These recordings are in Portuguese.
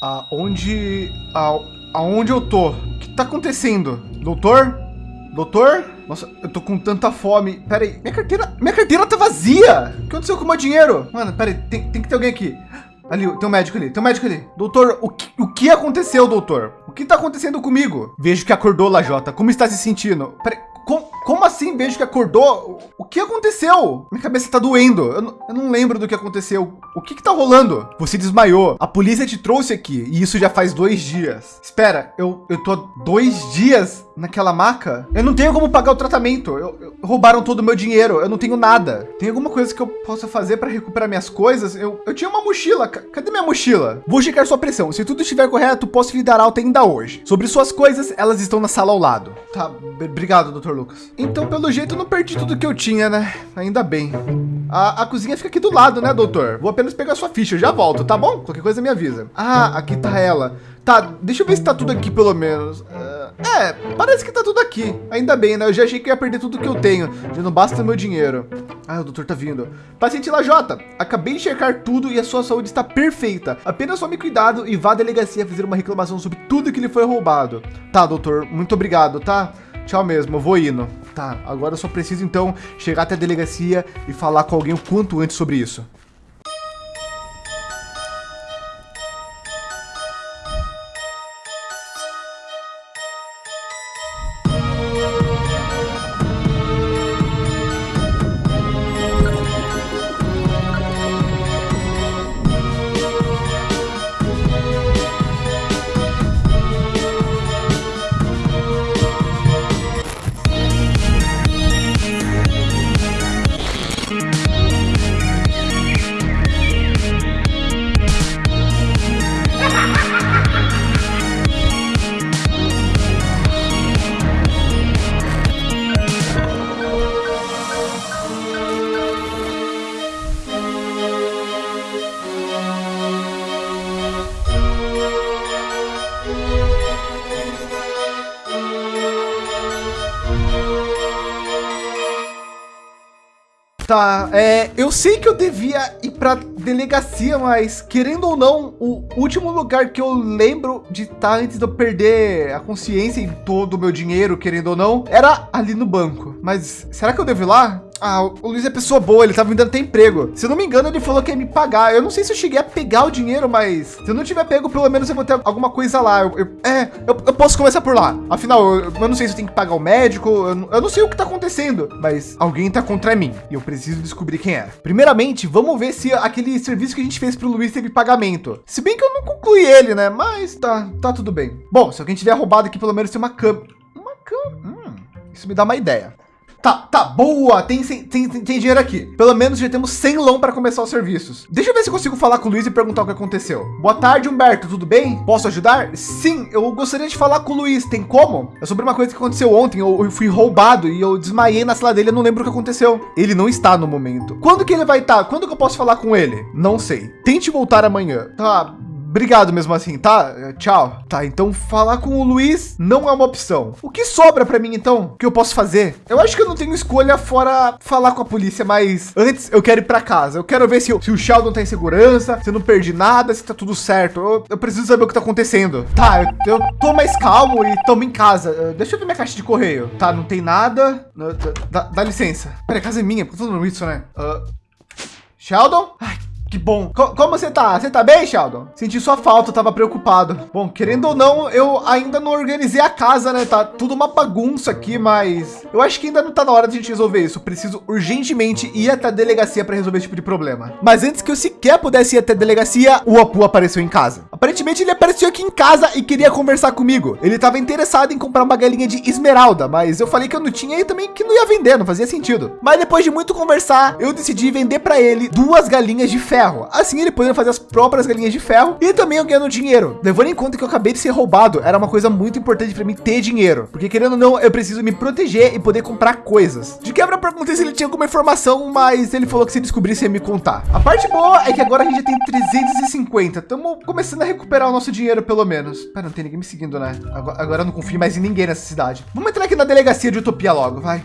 Aonde... A, aonde eu tô? O que tá acontecendo? Doutor? Doutor? Nossa, eu tô com tanta fome. Pera aí, minha carteira... Minha carteira tá vazia! O que aconteceu com o meu dinheiro? Mano, pera aí, tem, tem que ter alguém aqui. Ali, tem um médico ali, tem um médico ali. Doutor, o que, o que aconteceu, doutor? O que tá acontecendo comigo? Vejo que acordou, Lajota. Como está se sentindo? Peraí, como, assim vejo que acordou? O que aconteceu? Minha cabeça tá doendo. Eu não, eu não lembro do que aconteceu. O que que tá rolando? Você desmaiou. A polícia te trouxe aqui e isso já faz dois dias. Espera, eu, eu tô dois dias naquela maca? Eu não tenho como pagar o tratamento. Eu, eu, roubaram todo o meu dinheiro. Eu não tenho nada. Tem alguma coisa que eu possa fazer para recuperar minhas coisas? Eu, eu tinha uma mochila. Cadê minha mochila? Vou checar sua pressão. Se tudo estiver correto, posso lhe dar alta ainda hoje. Sobre suas coisas, elas estão na sala ao lado. Tá, obrigado, doutor Lucas. Então, pelo jeito, eu não perdi tudo que eu tinha, né? Ainda bem. A, a cozinha fica aqui do lado, né, doutor? Vou apenas pegar sua ficha, eu já volto, tá bom? Qualquer coisa me avisa. Ah, aqui tá ela. Tá, deixa eu ver se tá tudo aqui pelo menos. Uh, é, parece que tá tudo aqui. Ainda bem, né? Eu já achei que ia perder tudo que eu tenho. Já não basta meu dinheiro. Ah, o doutor tá vindo. Paciente Lajota, acabei de checar tudo e a sua saúde está perfeita. Apenas tome cuidado e vá à delegacia fazer uma reclamação sobre tudo que lhe foi roubado. Tá, doutor, muito obrigado, tá? Tchau mesmo, eu vou indo. Tá, agora eu só preciso então chegar até a delegacia e falar com alguém o quanto antes sobre isso. Tá, é, eu sei que eu devia ir para delegacia, mas querendo ou não, o último lugar que eu lembro de estar tá antes de eu perder a consciência em todo o meu dinheiro, querendo ou não, era ali no banco. Mas será que eu devo ir lá? Ah, o Luiz é pessoa boa, ele tava me dando até emprego. Se eu não me engano, ele falou que ia me pagar. Eu não sei se eu cheguei a pegar o dinheiro, mas se eu não tiver pego, pelo menos eu vou ter alguma coisa lá. Eu, eu, é, eu, eu, posso começar por lá. Afinal, eu, não sei se eu tenho que pagar o médico, eu, não sei o que tá acontecendo, mas alguém tá contra mim e eu preciso descobrir quem é. Primeiramente, vamos ver se aquele serviço que a gente fez pro Luiz teve pagamento. Se bem que eu não concluí ele, né? Mas tá, tá tudo bem. Bom, se alguém tiver roubado aqui, pelo menos tem uma cama. Uma cama. Hum, isso me dá uma ideia. Tá, tá, boa, tem, tem, tem, tem dinheiro aqui. Pelo menos já temos 100 lão para começar os serviços. Deixa eu ver se consigo falar com o Luiz e perguntar o que aconteceu. Boa tarde, Humberto, tudo bem? Posso ajudar? Sim, eu gostaria de falar com o Luiz, tem como? É sobre uma coisa que aconteceu ontem, eu, eu fui roubado e eu desmaiei na sala dele, eu não lembro o que aconteceu. Ele não está no momento. Quando que ele vai estar? Quando que eu posso falar com ele? Não sei. Tente voltar amanhã. Tá, Obrigado mesmo assim, tá? Tchau. Tá, então falar com o Luiz não é uma opção. O que sobra para mim então? O que eu posso fazer? Eu acho que eu não tenho escolha fora falar com a polícia, mas antes eu quero ir para casa. Eu quero ver se, se o Sheldon tá em segurança, se eu não perdi nada, se tá tudo certo. Eu, eu preciso saber o que tá acontecendo. Tá, eu, eu tô mais calmo e tomo em casa. Uh, deixa eu ver minha caixa de correio. Tá, não tem nada. Uh, dá, dá, licença. Pera, a casa é minha, por que eu tô falando isso, né? Uh, Sheldon? Ai, que bom. Co como você tá? Você tá bem, Sheldon? Senti sua falta, tava preocupado. Bom, querendo ou não, eu ainda não organizei a casa, né? Tá tudo uma bagunça aqui, mas eu acho que ainda não tá na hora de a gente resolver isso. Preciso urgentemente ir até a delegacia para resolver esse tipo de problema. Mas antes que eu sequer pudesse ir até a delegacia, o Apu apareceu em casa. Aparentemente ele apareceu aqui em casa e queria conversar comigo. Ele estava interessado em comprar uma galinha de esmeralda, mas eu falei que eu não tinha e também que não ia vender, não fazia sentido. Mas depois de muito conversar, eu decidi vender para ele duas galinhas de ferro ferro. Assim ele poderia fazer as próprias galinhas de ferro e também ganhando dinheiro. Levando em conta que eu acabei de ser roubado, era uma coisa muito importante para mim ter dinheiro. Porque querendo ou não, eu preciso me proteger e poder comprar coisas. De quebra, perguntei se ele tinha alguma informação, mas ele falou que se descobrisse ia me contar. A parte boa é que agora a gente já tem 350. Estamos começando a recuperar o nosso dinheiro, pelo menos. Pera, não tem ninguém me seguindo, né? Agora, agora eu não confio mais em ninguém nessa cidade. Vamos entrar aqui na delegacia de Utopia logo, vai.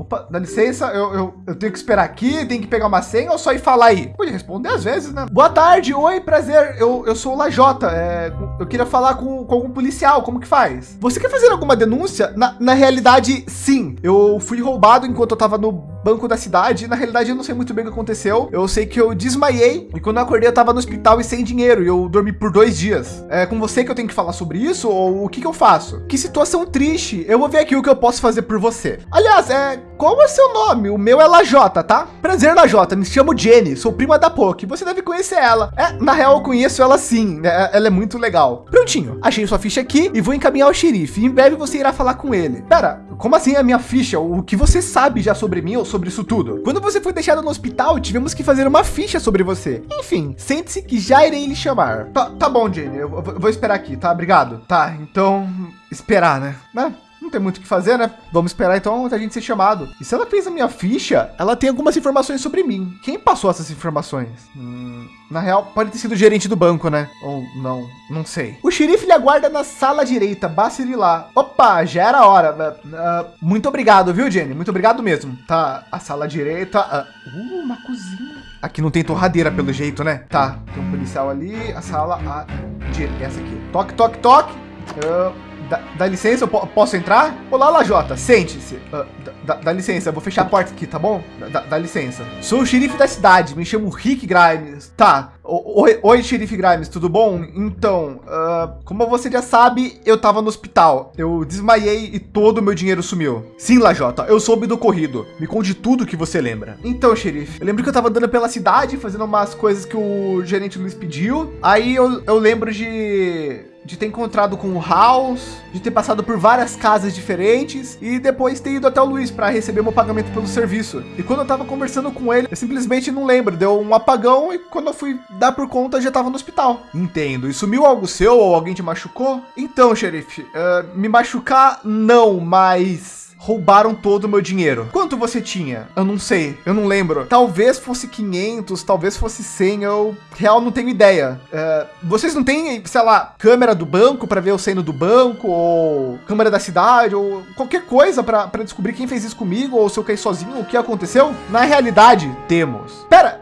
Opa, dá licença, eu, eu, eu, tenho que esperar aqui, tenho que pegar uma senha ou só ir falar aí? Pode responder às vezes, né? Boa tarde, oi, prazer, eu, eu sou o Lajota, é, eu queria falar com, com algum policial, como que faz? Você quer fazer alguma denúncia? Na, na realidade, sim, eu fui roubado enquanto eu tava no banco da cidade. Na realidade, eu não sei muito bem o que aconteceu. Eu sei que eu desmaiei e quando eu acordei, eu tava no hospital e sem dinheiro e eu dormi por dois dias. É com você que eu tenho que falar sobre isso ou o que, que eu faço? Que situação triste. Eu vou ver aqui o que eu posso fazer por você. Aliás, é qual é seu nome? O meu é Lajota, tá? Prazer, Lajota. Me chamo Jenny, sou prima da Poki. Você deve conhecer ela. É, na real, eu conheço ela sim. Né? Ela é muito legal. Prontinho. Achei sua ficha aqui e vou encaminhar ao xerife. Em breve você irá falar com ele. Pera, como assim a minha ficha? O que você sabe já sobre mim ou sobre isso tudo? Quando você foi deixado no hospital, tivemos que fazer uma ficha sobre você. Enfim, sente-se que já irei lhe chamar. Tá, tá bom, Jenny. Eu vou esperar aqui, tá? Obrigado. Tá, então esperar, né? Né? Não tem muito o que fazer, né? Vamos esperar então a gente ser chamado. E se ela fez a minha ficha, ela tem algumas informações sobre mim. Quem passou essas informações? Hum, na real, pode ter sido o gerente do banco, né? Ou não, não sei. O xerife lhe aguarda na sala direita, basta ir lá. Opa, já era hora. Uh, muito obrigado, viu, Jenny? Muito obrigado mesmo. Tá, a sala direita. Uh, uh, uma cozinha. Aqui não tem torradeira pelo jeito, né? Tá, tem um policial ali, a sala, a... essa aqui. Toque, toque, toque. Uh, Dá, dá, licença, eu posso entrar? Olá, Lajota, sente-se. Uh, dá, licença, eu vou fechar a porta aqui, tá bom? Dá, dá, licença. Sou o xerife da cidade, me chamo Rick Grimes. Tá, oi, oi xerife Grimes, tudo bom? Então, uh, como você já sabe, eu tava no hospital. Eu desmaiei e todo o meu dinheiro sumiu. Sim, Lajota, eu soube do corrido. Me conte tudo que você lembra. Então, xerife, eu lembro que eu tava andando pela cidade, fazendo umas coisas que o gerente Luiz pediu. Aí eu, eu lembro de de ter encontrado com o House, de ter passado por várias casas diferentes e depois ter ido até o Luiz para receber meu pagamento pelo serviço. E quando eu tava conversando com ele, eu simplesmente não lembro, deu um apagão e quando eu fui dar por conta já tava no hospital. Entendo. E sumiu algo seu ou alguém te machucou? Então, xerife, uh, me machucar não, mas roubaram todo o meu dinheiro. Quanto você tinha? Eu não sei, eu não lembro. Talvez fosse 500, talvez fosse 100, eu real não tenho ideia. É, vocês não têm, sei lá, câmera do banco para ver o seno do banco, ou câmera da cidade, ou qualquer coisa para descobrir quem fez isso comigo, ou se eu caí sozinho, o que aconteceu? Na realidade, temos. Pera,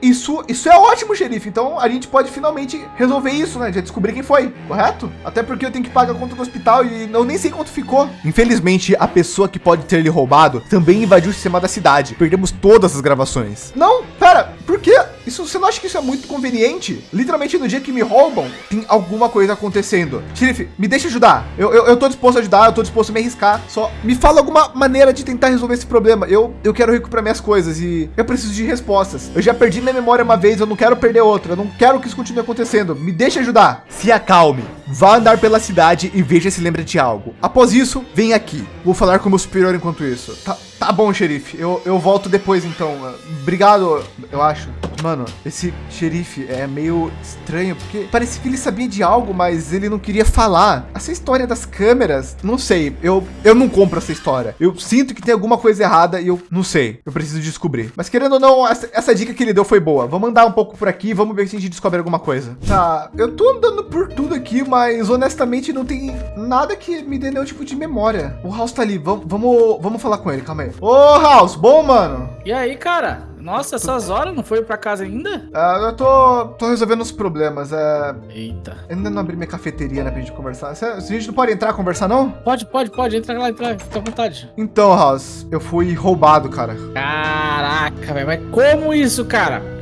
isso, isso é ótimo, xerife. Então a gente pode finalmente resolver isso, né? De descobrir quem foi, correto? Até porque eu tenho que pagar a conta do hospital e eu nem sei quanto ficou. Infelizmente, a pessoa que pode ter lhe roubado também invadiu o sistema da cidade. Perdemos todas as gravações. Não, pera, por quê? Isso, você não acha que isso é muito conveniente? Literalmente no dia que me roubam, tem alguma coisa acontecendo. Xerife, me deixa ajudar. Eu, eu, eu tô disposto a ajudar, eu tô disposto a me arriscar. Só me fala alguma maneira de tentar resolver esse problema. Eu, eu quero recuperar minhas coisas e eu preciso de respostas. Eu já perdi minha memória uma vez, eu não quero perder outra. Eu não quero que isso continue acontecendo. Me deixa ajudar. Se acalme. Vá andar pela cidade e veja se lembra de algo. Após isso, vem aqui. Vou falar com o meu superior enquanto isso. Tá, tá bom, xerife. Eu, eu volto depois, então. Obrigado, eu acho. Mano, esse xerife é meio estranho, porque parece que ele sabia de algo, mas ele não queria falar. Essa história das câmeras, não sei, eu, eu não compro essa história. Eu sinto que tem alguma coisa errada e eu não sei, eu preciso descobrir. Mas querendo ou não, essa, essa dica que ele deu foi boa. Vamos andar um pouco por aqui, vamos ver se a gente descobre alguma coisa. Tá, eu tô andando por tudo aqui, mas honestamente não tem nada que me dê nenhum tipo de memória. O House tá ali, vamos, vamos, vamos falar com ele, calma aí. Ô, House, bom, mano? E aí, cara? Nossa, essas horas não foi para casa ainda? Ah, eu tô, tô resolvendo os problemas. É... Eita. Ainda não abri minha cafeteria, né, pra gente conversar. a gente não pode entrar conversar, não? Pode, pode, pode. Entra lá, entra, fica à vontade. Então, House, eu fui roubado, cara. Caraca, velho. Mas como isso, cara?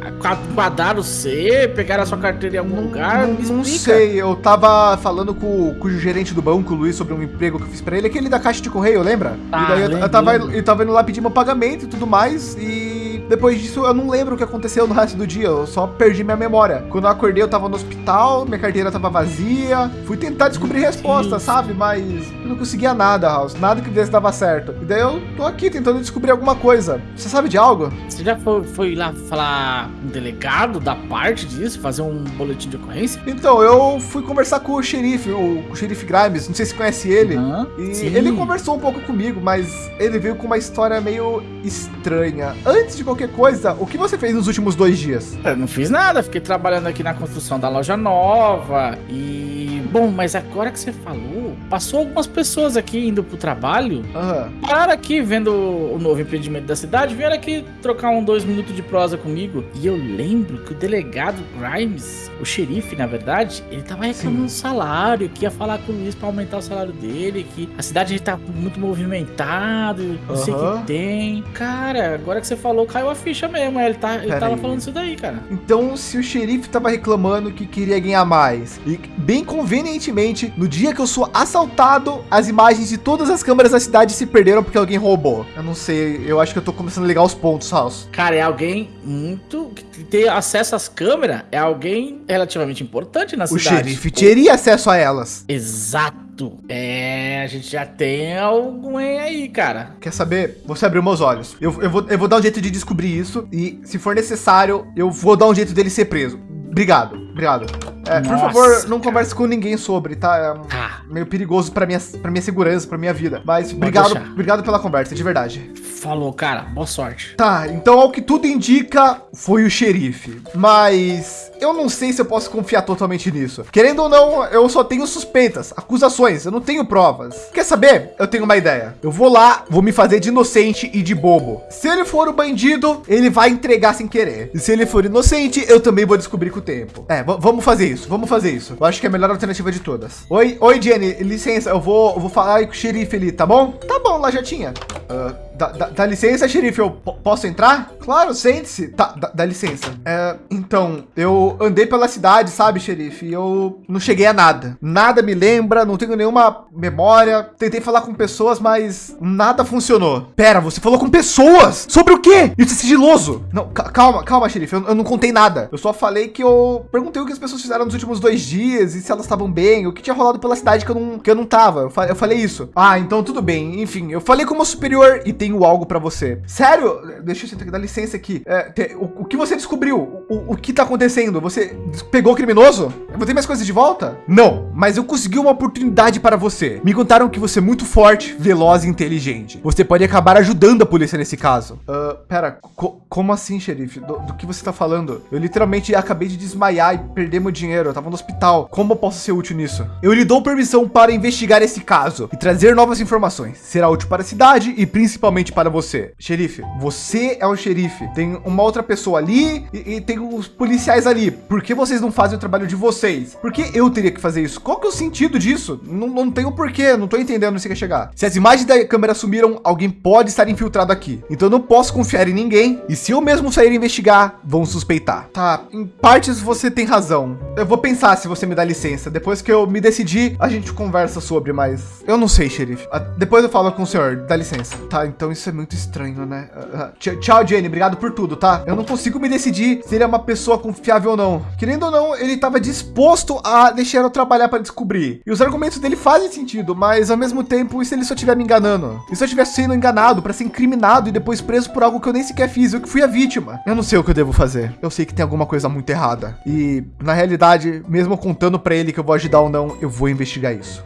quadraram você, pegaram a sua carteira em algum lugar? Me não sei, eu tava falando com, com, o gerente do banco, o Luiz, sobre um emprego que eu fiz pra ele, aquele da caixa de correio, lembra? Ah, e daí eu, eu, tava, eu tava indo lá pedir meu pagamento e tudo mais, e depois disso eu não lembro o que aconteceu no resto do dia, eu só perdi minha memória. Quando eu acordei eu tava no hospital, minha carteira tava vazia, fui tentar descobrir resposta, sabe? Mas eu não conseguia nada, House, nada que desse dava certo. E daí eu tô aqui tentando descobrir alguma coisa. Você sabe de algo? Você já foi, foi lá falar um delegado da parte disso, fazer um boletim de ocorrência? Então, eu fui conversar com o xerife, o, o xerife Grimes, não sei se conhece ele. Uhum, e sim. ele conversou um pouco comigo, mas ele veio com uma história meio estranha. Antes de qualquer qualquer coisa, o que você fez nos últimos dois dias? Eu não fiz nada, fiquei trabalhando aqui na construção da loja nova e. Bom, mas agora que você falou, passou algumas pessoas aqui indo pro trabalho, Aham. pararam aqui vendo o novo empreendimento da cidade, vieram aqui trocar um dois minutos de prosa comigo. E eu lembro que o delegado Grimes, o xerife, na verdade, ele tava reclamando do salário, que ia falar com o Luiz pra aumentar o salário dele, que a cidade tá muito movimentada, não sei o que tem. Cara, agora que você falou, caiu a ficha mesmo. Ele, tá, ele Pera tava aí. falando isso daí, cara. Então, se o xerife tava reclamando que queria ganhar mais, e bem convenientemente, no dia que eu sou assaltado, as imagens de todas as câmeras da cidade se perderam porque alguém roubou. Eu não sei, eu acho que eu tô começando a ligar os pontos, House. Cara, é alguém muito. que ter acesso às câmeras é alguém relativamente importante na O cidade. xerife teria acesso a elas. Exato. É, a gente já tem alguém aí, cara. Quer saber? Você abriu meus olhos. Eu, eu, vou, eu vou dar um jeito de descobrir isso. E, se for necessário, eu vou dar um jeito dele ser preso. Obrigado, obrigado. É, por favor, não converse com ninguém sobre, tá? É Tá, meio perigoso pra minha, pra minha segurança, pra minha vida. Mas obrigado, deixar. obrigado pela conversa, de verdade. falou, cara. Boa sorte. Tá, então ao que tudo indica, foi o xerife. Mas eu não sei se eu posso confiar totalmente nisso. Querendo ou não, eu só tenho suspeitas, acusações, eu não tenho provas. Quer saber? Eu tenho uma ideia. Eu vou lá, vou me fazer de inocente e de bobo. Se ele for o bandido, ele vai entregar sem querer. E se ele for inocente, eu também vou descobrir com o tempo. É, vamos fazer isso, vamos fazer isso. Eu acho que é a melhor alternativa de todas. Oi, oi, Jenny, licença, eu vou, eu vou falar com o xerife ali, tá bom? Tá bom, lá já tinha. Ah, dá, dá- dá licença, xerife, eu po- posso entrar? Claro, sente-se. Tá, dá, dá licença. É, então, eu andei pela cidade, sabe, xerife, e eu não cheguei a nada. Nada me lembra, não tenho nenhuma memória. Tentei falar com pessoas, mas nada funcionou. Pera, você falou com pessoas? Sobre o quê? Isso é sigiloso. Não, ca- calma, calma, xerife, eu, eu não contei nada. Eu só falei que eu perguntei o que as pessoas fizeram nos últimos dois dias e se elas estavam bem, o que tinha rolado pela cidade que eu não, que eu não tava. Eu, fa- eu falei isso. Ah, então tudo bem. Enfim, eu falei como superior e tenho algo pra você. Sério? Deixa eu dá licença aqui. É, te- o, o que você descobriu? O, o- que tá acontecendo? Você pegou o criminoso? Eu vou ter minhas coisas de volta? Não, mas eu consegui uma oportunidade para você. Me contaram que você é muito forte, veloz e inteligente. Você pode acabar ajudando a polícia nesse caso. Ah, pera, co- como assim, xerife? Do, do que você tá falando? Eu literalmente acabei de desmaiar e perder meu dinheiro. Eu tava no hospital. Como eu posso ser útil nisso? Eu lhe dou permissão para investigar esse caso e trazer novas informações. Será útil para a cidade e principalmente para você. Xerife, você é o xerife. Tem uma outra pessoa ali e, e tem os policiais ali. Por que vocês não fazem o trabalho de vocês? Por que eu teria que fazer isso? Qual que é o sentido disso? Não, não o porquê, não tô entendendo onde você quer chegar. Se as imagens da câmera sumiram, alguém pode estar infiltrado aqui. Então eu não posso confiar em ninguém. E se eu mesmo sair investigar, vão suspeitar. Tá, em partes você tem razão. Eu vou pensar se você me dá licença. Depois que eu me decidir, a gente conversa sobre, mas eu não sei, xerife. Ah, depois eu falo com o senhor, dá licença. Tá, então isso é muito estranho, né? Ah, tch- tchau, Jenny, obrigado por tudo, tá? Eu não consigo me decidir se ele é uma pessoa confiável ou não. Querendo ou não, ele estava disposto a deixar eu trabalhar para descobrir. E os argumentos dele fazem sentido, mas ao mesmo tempo, e se ele só estiver me enganando? E se eu estiver sendo enganado para ser incriminado e depois preso por algo que eu nem sequer fiz, eu que fui a vítima? Eu não sei o que eu devo fazer. Eu sei que tem alguma coisa muito errada. E, na realidade, mesmo contando para ele que eu vou ajudar ou não, eu vou investigar isso.